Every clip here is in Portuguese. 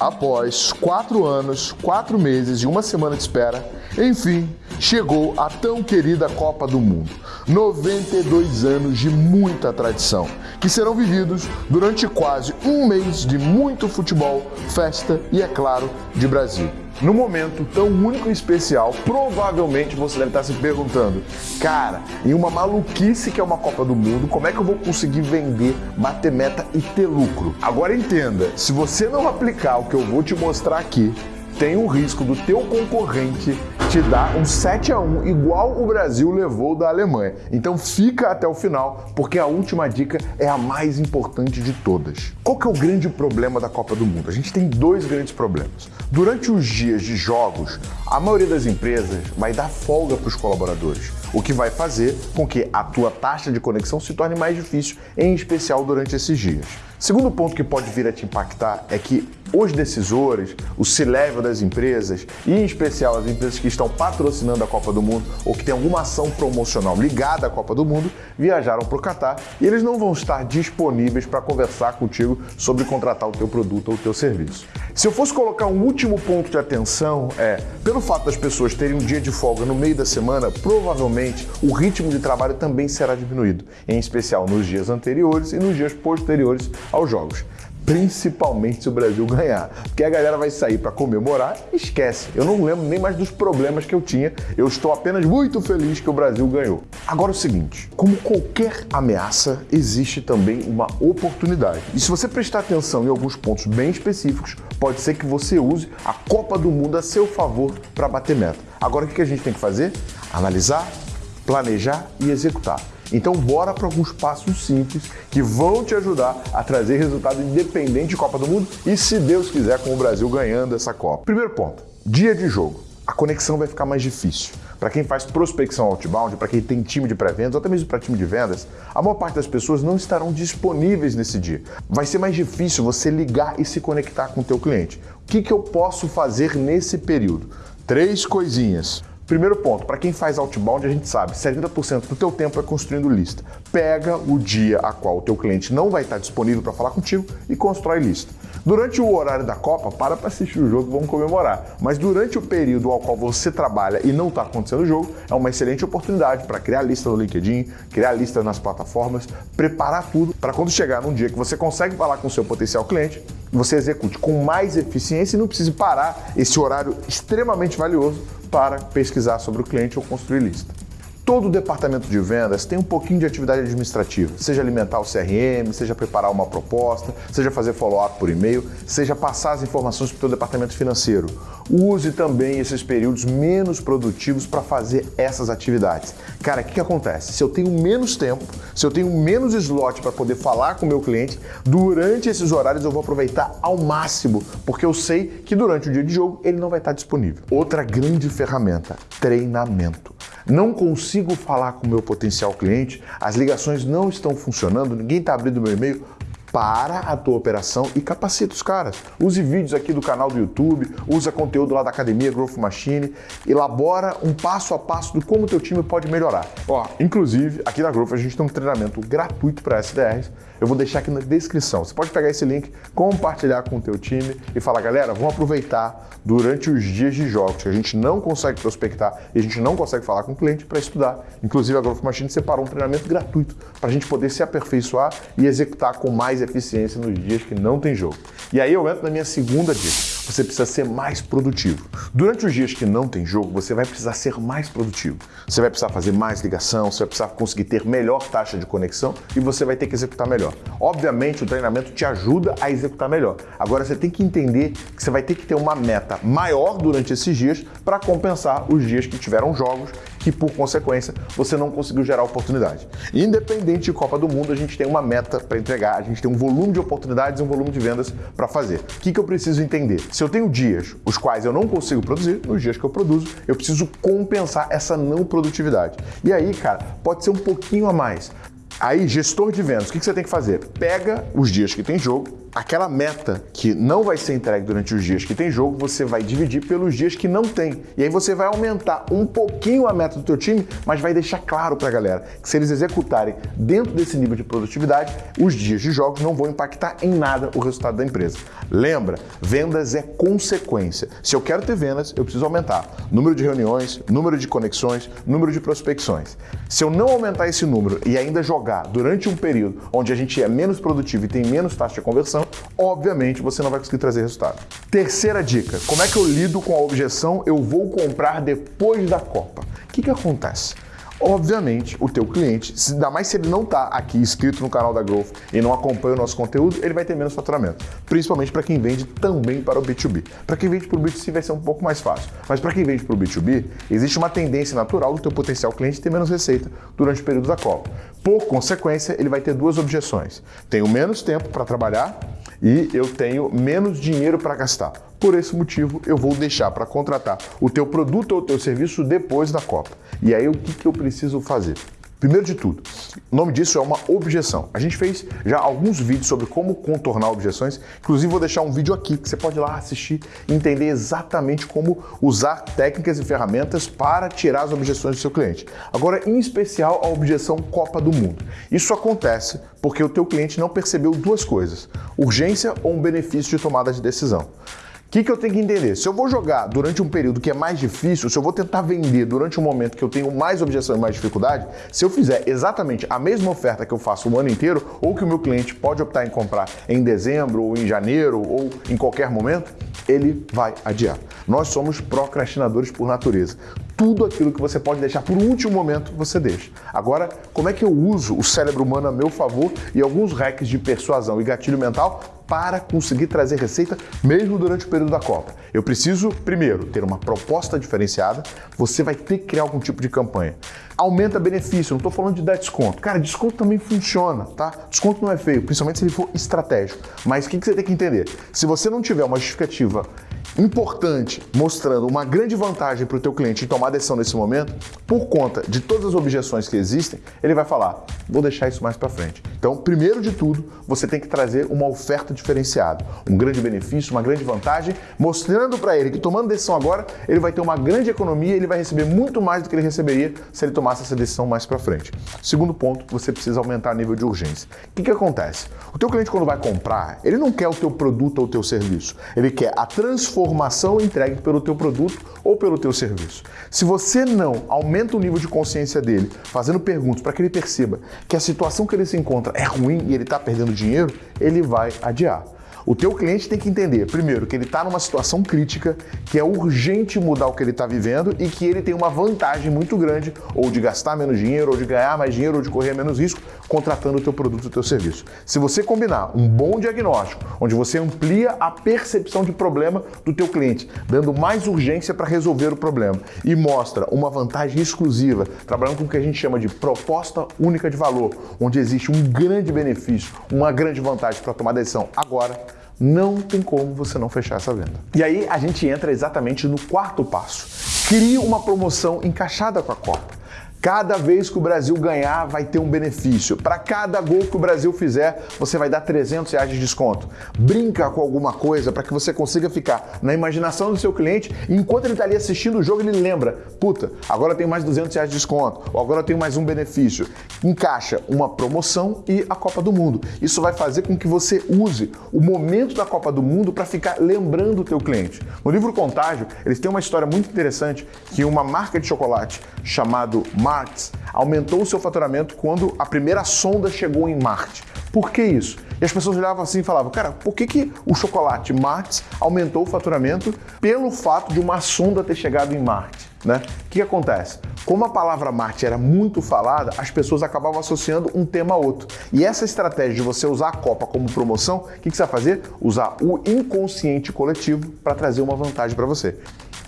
Após quatro anos, quatro meses e uma semana de espera, enfim, chegou a tão querida Copa do Mundo. 92 anos de muita tradição, que serão vividos durante quase um mês de muito futebol, festa e, é claro, de Brasil. No momento tão único e especial, provavelmente você deve estar se perguntando: cara, em uma maluquice que é uma Copa do Mundo, como é que eu vou conseguir vender, bater meta e ter lucro? Agora entenda: se você não aplicar o que eu vou te mostrar aqui, tem o risco do teu concorrente te dar um 7 a 1 igual o Brasil levou da Alemanha. Então fica até o final, porque a última dica é a mais importante de todas. Qual que é o grande problema da Copa do Mundo? A gente tem dois grandes problemas. Durante os dias de jogos, a maioria das empresas vai dar folga para os colaboradores, o que vai fazer com que a tua taxa de conexão se torne mais difícil, em especial durante esses dias. Segundo ponto que pode vir a te impactar é que os decisores, o C-level das empresas e em especial as empresas que estão patrocinando a Copa do Mundo ou que tem alguma ação promocional ligada à Copa do Mundo viajaram para o Catar e eles não vão estar disponíveis para conversar contigo sobre contratar o teu produto ou o teu serviço. Se eu fosse colocar um último ponto de atenção é, pelo fato das pessoas terem um dia de folga no meio da semana, provavelmente o ritmo de trabalho também será diminuído, em especial nos dias anteriores e nos dias posteriores aos jogos principalmente se o Brasil ganhar. Porque a galera vai sair para comemorar e esquece. Eu não lembro nem mais dos problemas que eu tinha. Eu estou apenas muito feliz que o Brasil ganhou. Agora é o seguinte, como qualquer ameaça, existe também uma oportunidade. E se você prestar atenção em alguns pontos bem específicos, pode ser que você use a Copa do Mundo a seu favor para bater meta. Agora o que a gente tem que fazer? Analisar, planejar e executar. Então bora para alguns passos simples que vão te ajudar a trazer resultado independente de Copa do Mundo e se Deus quiser com o Brasil ganhando essa Copa. Primeiro ponto, dia de jogo. A conexão vai ficar mais difícil. Para quem faz prospecção outbound, para quem tem time de pré-vendas ou até mesmo para time de vendas, a maior parte das pessoas não estarão disponíveis nesse dia. Vai ser mais difícil você ligar e se conectar com o teu cliente. O que, que eu posso fazer nesse período? Três coisinhas. Primeiro ponto, para quem faz outbound, a gente sabe, 70% do teu tempo é construindo lista. Pega o dia a qual o teu cliente não vai estar disponível para falar contigo e constrói lista. Durante o horário da Copa, para para assistir o jogo, vamos comemorar. Mas durante o período ao qual você trabalha e não está acontecendo o jogo, é uma excelente oportunidade para criar lista no LinkedIn, criar lista nas plataformas, preparar tudo para quando chegar num dia que você consegue falar com o seu potencial cliente, você execute com mais eficiência e não precise parar esse horário extremamente valioso para pesquisar sobre o cliente ou construir lista. Todo departamento de vendas tem um pouquinho de atividade administrativa, seja alimentar o CRM, seja preparar uma proposta, seja fazer follow-up por e-mail, seja passar as informações para o departamento financeiro. Use também esses períodos menos produtivos para fazer essas atividades. Cara, o que, que acontece? Se eu tenho menos tempo, se eu tenho menos slot para poder falar com o meu cliente, durante esses horários eu vou aproveitar ao máximo, porque eu sei que durante o dia de jogo ele não vai estar disponível. Outra grande ferramenta, treinamento. Não consigo falar com o meu potencial cliente, as ligações não estão funcionando, ninguém está abrindo meu e-mail para a tua operação e capacita os caras. Use vídeos aqui do canal do YouTube, usa conteúdo lá da academia Growth Machine, elabora um passo a passo de como o teu time pode melhorar. Ó, inclusive, aqui na Growth a gente tem um treinamento gratuito para SDRs. Eu vou deixar aqui na descrição. Você pode pegar esse link, compartilhar com o teu time e falar, galera, vamos aproveitar durante os dias de jogos que a gente não consegue prospectar e a gente não consegue falar com o cliente para estudar. Inclusive, a Growth Machine separou um treinamento gratuito para a gente poder se aperfeiçoar e executar com mais eficiência nos dias que não tem jogo. E aí eu entro na minha segunda dica você precisa ser mais produtivo. Durante os dias que não tem jogo, você vai precisar ser mais produtivo. Você vai precisar fazer mais ligação, você vai precisar conseguir ter melhor taxa de conexão e você vai ter que executar melhor. Obviamente, o treinamento te ajuda a executar melhor. Agora, você tem que entender que você vai ter que ter uma meta maior durante esses dias para compensar os dias que tiveram jogos que, por consequência, você não conseguiu gerar oportunidade. Independente de Copa do Mundo, a gente tem uma meta para entregar, a gente tem um volume de oportunidades e um volume de vendas para fazer. O que, que eu preciso entender? Se eu tenho dias os quais eu não consigo produzir, nos dias que eu produzo, eu preciso compensar essa não produtividade. E aí, cara, pode ser um pouquinho a mais. Aí, gestor de vendas, o que você tem que fazer? Pega os dias que tem jogo, aquela meta que não vai ser entregue durante os dias que tem jogo, você vai dividir pelos dias que não tem. E aí você vai aumentar um pouquinho a meta do teu time, mas vai deixar claro para a galera que se eles executarem dentro desse nível de produtividade, os dias de jogos não vão impactar em nada o resultado da empresa. Lembra, vendas é consequência. Se eu quero ter vendas, eu preciso aumentar número de reuniões, número de conexões, número de prospecções. Se eu não aumentar esse número e ainda jogar durante um período onde a gente é menos produtivo e tem menos taxa de conversão, obviamente você não vai conseguir trazer resultado. Terceira dica: como é que eu lido com a objeção eu vou comprar depois da Copa? O que, que acontece? Obviamente, o teu cliente, ainda mais se ele não está aqui inscrito no canal da Growth e não acompanha o nosso conteúdo, ele vai ter menos faturamento. Principalmente para quem vende também para o B2B. Para quem vende para o B2C vai ser um pouco mais fácil. Mas para quem vende para o B2B, existe uma tendência natural do teu potencial cliente ter menos receita durante o período da Copa. Por consequência, ele vai ter duas objeções. Tenho menos tempo para trabalhar e eu tenho menos dinheiro para gastar. Por esse motivo, eu vou deixar para contratar o teu produto ou o teu serviço depois da Copa. E aí, o que, que eu preciso fazer? Primeiro de tudo, o nome disso é uma objeção. A gente fez já alguns vídeos sobre como contornar objeções, inclusive vou deixar um vídeo aqui que você pode ir lá assistir e entender exatamente como usar técnicas e ferramentas para tirar as objeções do seu cliente. Agora, em especial a objeção Copa do Mundo. Isso acontece porque o teu cliente não percebeu duas coisas: urgência ou um benefício de tomada de decisão que, que eu tenho que entender? Se eu vou jogar durante um período que é mais difícil, se eu vou tentar vender durante um momento que eu tenho mais objeção e mais dificuldade, se eu fizer exatamente a mesma oferta que eu faço o ano inteiro, ou que o meu cliente pode optar em comprar em dezembro, ou em janeiro, ou em qualquer momento, ele vai adiar. Nós somos procrastinadores por natureza. Tudo aquilo que você pode deixar por último momento, você deixa. Agora, como é que eu uso o cérebro humano a meu favor e alguns hacks de persuasão e gatilho mental para conseguir trazer receita mesmo durante o período da Copa. Eu preciso, primeiro, ter uma proposta diferenciada, você vai ter que criar algum tipo de campanha. Aumenta benefício, não estou falando de dar desconto. Cara, desconto também funciona, tá? Desconto não é feio, principalmente se ele for estratégico. Mas o que, que você tem que entender? Se você não tiver uma justificativa importante, mostrando uma grande vantagem para o teu cliente em tomar decisão nesse momento, por conta de todas as objeções que existem, ele vai falar, vou deixar isso mais para frente. Então, primeiro de tudo, você tem que trazer uma oferta diferenciada, um grande benefício, uma grande vantagem, mostrando para ele que tomando decisão agora, ele vai ter uma grande economia, ele vai receber muito mais do que ele receberia se ele tomasse essa decisão mais para frente. Segundo ponto, você precisa aumentar o nível de urgência. O que, que acontece? O teu cliente quando vai comprar, ele não quer o teu produto ou o teu serviço, ele quer a transformação informação entregue pelo teu produto ou pelo teu serviço. Se você não aumenta o nível de consciência dele, fazendo perguntas para que ele perceba que a situação que ele se encontra é ruim e ele está perdendo dinheiro, ele vai adiar. O teu cliente tem que entender, primeiro, que ele está numa situação crítica, que é urgente mudar o que ele está vivendo e que ele tem uma vantagem muito grande, ou de gastar menos dinheiro, ou de ganhar mais dinheiro, ou de correr menos risco, contratando o teu produto, o teu serviço. Se você combinar um bom diagnóstico, onde você amplia a percepção de problema do teu cliente, dando mais urgência para resolver o problema e mostra uma vantagem exclusiva, trabalhando com o que a gente chama de proposta única de valor, onde existe um grande benefício, uma grande vantagem para tomar decisão agora, não tem como você não fechar essa venda. E aí a gente entra exatamente no quarto passo. Crie uma promoção encaixada com a Copa. Cada vez que o Brasil ganhar, vai ter um benefício. Para cada gol que o Brasil fizer, você vai dar 300 reais de desconto. Brinca com alguma coisa para que você consiga ficar na imaginação do seu cliente e enquanto ele está ali assistindo o jogo, ele lembra: puta, agora eu tenho mais 200 reais de desconto, ou agora eu tenho mais um benefício. Encaixa uma promoção e a Copa do Mundo. Isso vai fazer com que você use o momento da Copa do Mundo para ficar lembrando o teu cliente. No livro Contágio, eles têm uma história muito interessante que uma marca de chocolate chamado Mar Aumentou o seu faturamento quando a primeira sonda chegou em Marte. Por que isso? E as pessoas olhavam assim e falavam, cara, por que, que o chocolate Marx aumentou o faturamento pelo fato de uma sonda ter chegado em Marte? Né? O que, que acontece? Como a palavra Marte era muito falada, as pessoas acabavam associando um tema a outro. E essa estratégia de você usar a Copa como promoção, o que, que você vai fazer? Usar o inconsciente coletivo para trazer uma vantagem para você.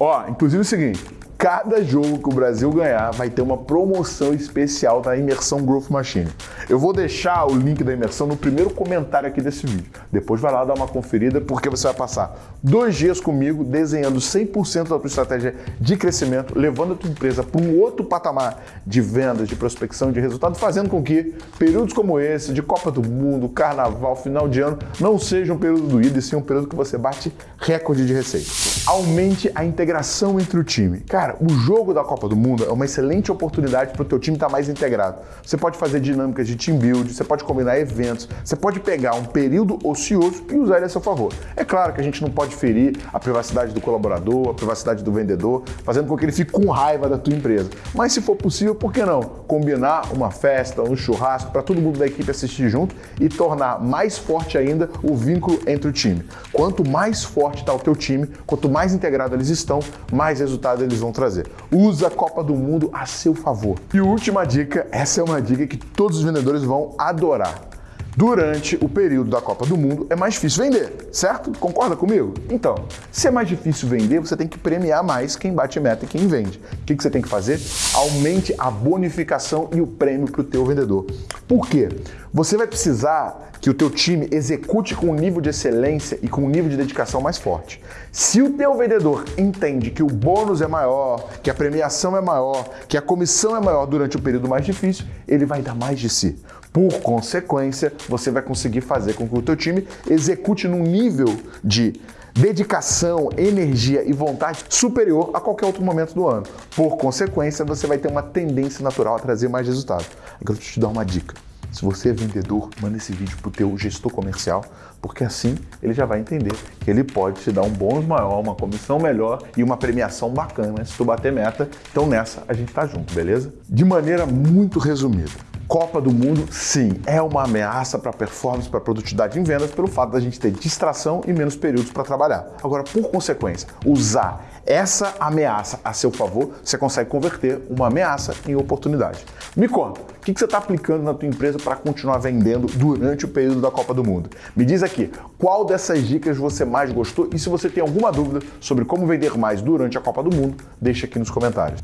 Ó, inclusive é o seguinte, cada jogo que o Brasil ganhar vai ter uma promoção especial da Imersão Growth Machine. Eu vou deixar o link da imersão no primeiro comentário aqui desse vídeo. Depois vai lá dar uma conferida porque você vai passar dois dias comigo desenhando 100% da tua estratégia de crescimento, levando a tua empresa para um outro patamar de vendas, de prospecção, de resultado, fazendo com que períodos como esse, de Copa do Mundo, Carnaval, final de ano, não seja um período doído e sim um período que você bate recorde de receita. Aumente a integração entre o time. Cara, Cara, o jogo da Copa do Mundo é uma excelente oportunidade para o teu time estar tá mais integrado. Você pode fazer dinâmicas de team build, você pode combinar eventos, você pode pegar um período ocioso e usar ele a seu favor. É claro que a gente não pode ferir a privacidade do colaborador, a privacidade do vendedor, fazendo com que ele fique com raiva da tua empresa. Mas se for possível, por que não? Combinar uma festa, um churrasco para todo mundo da equipe assistir junto e tornar mais forte ainda o vínculo entre o time. Quanto mais forte está o teu time, quanto mais integrado eles estão, mais resultado eles vão trazer. Usa a Copa do Mundo a seu favor. E última dica, essa é uma dica que todos os vendedores vão adorar. Durante o período da Copa do Mundo é mais difícil vender, certo? Concorda comigo? Então, se é mais difícil vender, você tem que premiar mais quem bate meta e quem vende. O que você tem que fazer? Aumente a bonificação e o prêmio para o teu vendedor. Por quê? Você vai precisar que o teu time execute com um nível de excelência e com um nível de dedicação mais forte. Se o teu vendedor entende que o bônus é maior, que a premiação é maior, que a comissão é maior durante o período mais difícil, ele vai dar mais de si. Por consequência, você vai conseguir fazer com que o teu time execute num nível de dedicação, energia e vontade superior a qualquer outro momento do ano. Por consequência, você vai ter uma tendência natural a trazer mais resultado. Agora eu te dar uma dica. Se você é vendedor, manda esse vídeo para o teu gestor comercial, porque assim ele já vai entender que ele pode te dar um bônus maior, uma comissão melhor e uma premiação bacana se tu bater meta. Então nessa a gente tá junto, beleza? De maneira muito resumida, Copa do Mundo, sim, é uma ameaça para performance, para produtividade em vendas, pelo fato da gente ter distração e menos períodos para trabalhar. Agora, por consequência, usar essa ameaça a seu favor, você consegue converter uma ameaça em oportunidade. Me conta, o que você está aplicando na tua empresa para continuar vendendo durante o período da Copa do Mundo? Me diz aqui, qual dessas dicas você mais gostou e se você tem alguma dúvida sobre como vender mais durante a Copa do Mundo, deixa aqui nos comentários.